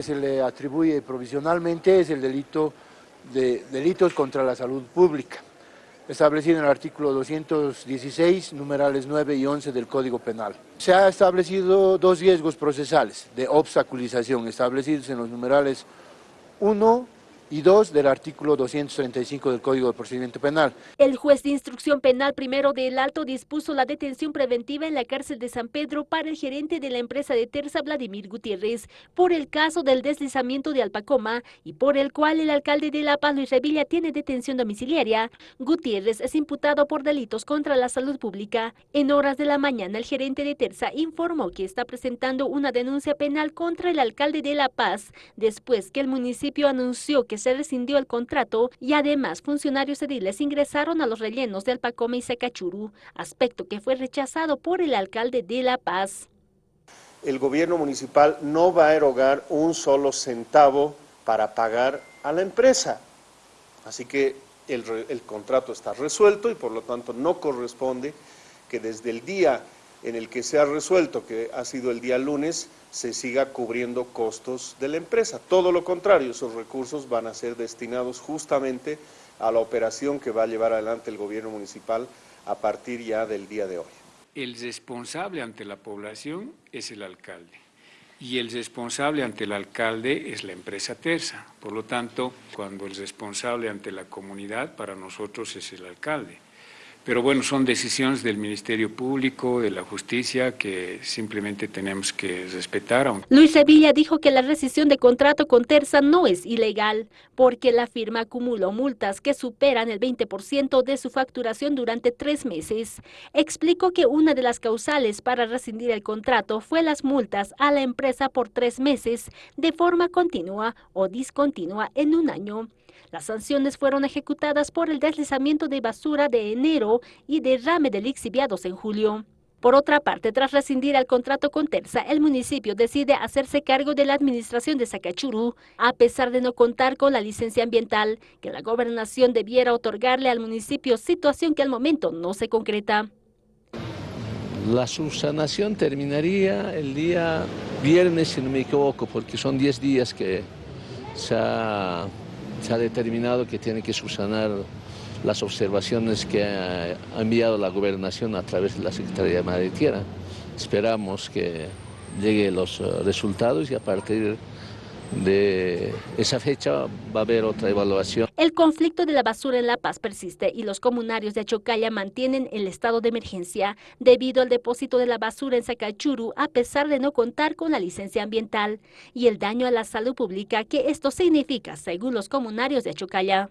Se le atribuye provisionalmente es el delito de delitos contra la salud pública, establecido en el artículo 216, numerales 9 y 11 del Código Penal. Se ha establecido dos riesgos procesales de obstaculización, establecidos en los numerales 1 y 2 del artículo 235 del Código de Procedimiento Penal. El juez de instrucción penal primero del Alto dispuso la detención preventiva en la cárcel de San Pedro para el gerente de la empresa de Terza, Vladimir Gutiérrez, por el caso del deslizamiento de Alpacoma y por el cual el alcalde de La Paz, Luis Revilla, tiene detención domiciliaria. Gutiérrez es imputado por delitos contra la salud pública. En horas de la mañana, el gerente de Terza informó que está presentando una denuncia penal contra el alcalde de La Paz, después que el municipio anunció que se rescindió el contrato y además funcionarios ediles ingresaron a los rellenos de Alpacoma y Secachuru, aspecto que fue rechazado por el alcalde de La Paz. El gobierno municipal no va a erogar un solo centavo para pagar a la empresa. Así que el contrato está resuelto y por lo tanto no corresponde que desde el día en el que se ha resuelto, que ha sido el día lunes, se siga cubriendo costos de la empresa. Todo lo contrario, esos recursos van a ser destinados justamente a la operación que va a llevar adelante el gobierno municipal a partir ya del día de hoy. El responsable ante la población es el alcalde y el responsable ante el alcalde es la empresa Terza. Por lo tanto, cuando el responsable ante la comunidad para nosotros es el alcalde. Pero bueno, son decisiones del Ministerio Público, de la Justicia, que simplemente tenemos que respetar. Luis Sevilla dijo que la rescisión de contrato con Terza no es ilegal, porque la firma acumuló multas que superan el 20% de su facturación durante tres meses. Explicó que una de las causales para rescindir el contrato fue las multas a la empresa por tres meses de forma continua o discontinua en un año. Las sanciones fueron ejecutadas por el deslizamiento de basura de enero y derrame de lixiviados en julio. Por otra parte, tras rescindir el contrato con Terza, el municipio decide hacerse cargo de la administración de Sacachurú, a pesar de no contar con la licencia ambiental que la gobernación debiera otorgarle al municipio, situación que al momento no se concreta. La subsanación terminaría el día viernes, si no me equivoco, porque son 10 días que se ha se ha determinado que tiene que subsanar las observaciones que ha enviado la gobernación a través de la Secretaría de Madre Tierra. Esperamos que lleguen los eh, resultados y a partir de esa fecha va a haber otra evaluación. El conflicto de la basura en La Paz persiste y los comunarios de Achocaya mantienen el estado de emergencia debido al depósito de la basura en Sacachuru a pesar de no contar con la licencia ambiental y el daño a la salud pública que esto significa según los comunarios de Achocaya.